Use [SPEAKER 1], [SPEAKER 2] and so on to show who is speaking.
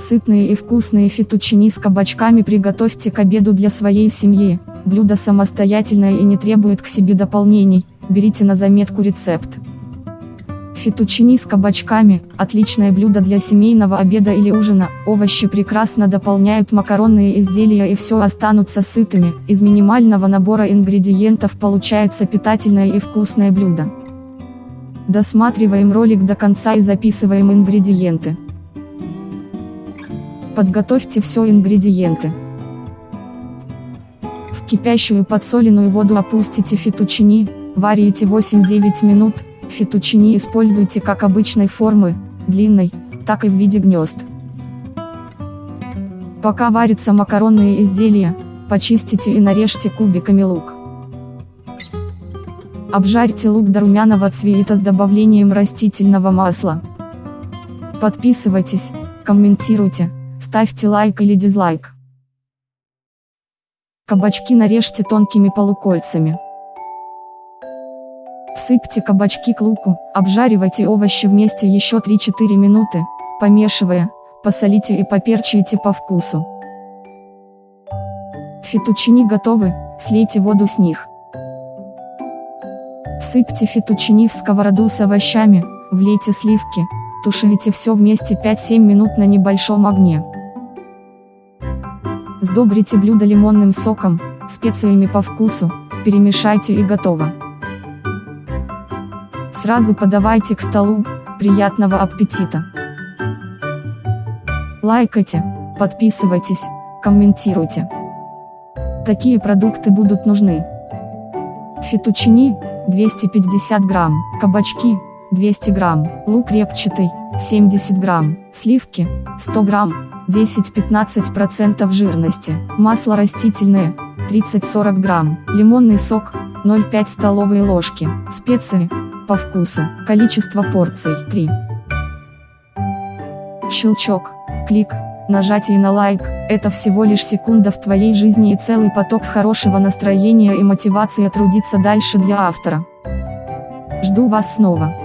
[SPEAKER 1] Сытные и вкусные фетучини с кабачками приготовьте к обеду для своей семьи. Блюдо самостоятельное и не требует к себе дополнений, берите на заметку рецепт. Фетучини с кабачками – отличное блюдо для семейного обеда или ужина, овощи прекрасно дополняют макаронные изделия и все останутся сытыми, из минимального набора ингредиентов получается питательное и вкусное блюдо. Досматриваем ролик до конца и записываем ингредиенты. Подготовьте все ингредиенты. В кипящую подсоленную воду опустите фетучини, варите 8-9 минут, фетучини используйте как обычной формы, длинной, так и в виде гнезд. Пока варятся макаронные изделия, почистите и нарежьте кубиками лук. Обжарьте лук до румяного цвета с добавлением растительного масла. Подписывайтесь, комментируйте, ставьте лайк или дизлайк. Кабачки нарежьте тонкими полукольцами. Всыпьте кабачки к луку, обжаривайте овощи вместе еще 3-4 минуты, помешивая, посолите и поперчите по вкусу. Фетучини готовы, слейте воду с них. Всыпьте фетучини в сковороду с овощами, влейте сливки, тушите все вместе 5-7 минут на небольшом огне. Сдобрите блюдо лимонным соком, специями по вкусу, перемешайте и готово. Сразу подавайте к столу, приятного аппетита! Лайкайте, подписывайтесь, комментируйте. Такие продукты будут нужны. Фетучини, 250 грамм, кабачки, 200 грамм, лук репчатый, 70 грамм, сливки, 100 грамм, 10-15% жирности, масло растительное, 30-40 грамм, лимонный сок, 0,5 столовые ложки, специи, по вкусу, количество порций, 3. Щелчок, клик, нажатие на лайк, это всего лишь секунда в твоей жизни и целый поток хорошего настроения и мотивации трудиться дальше для автора. Жду вас снова.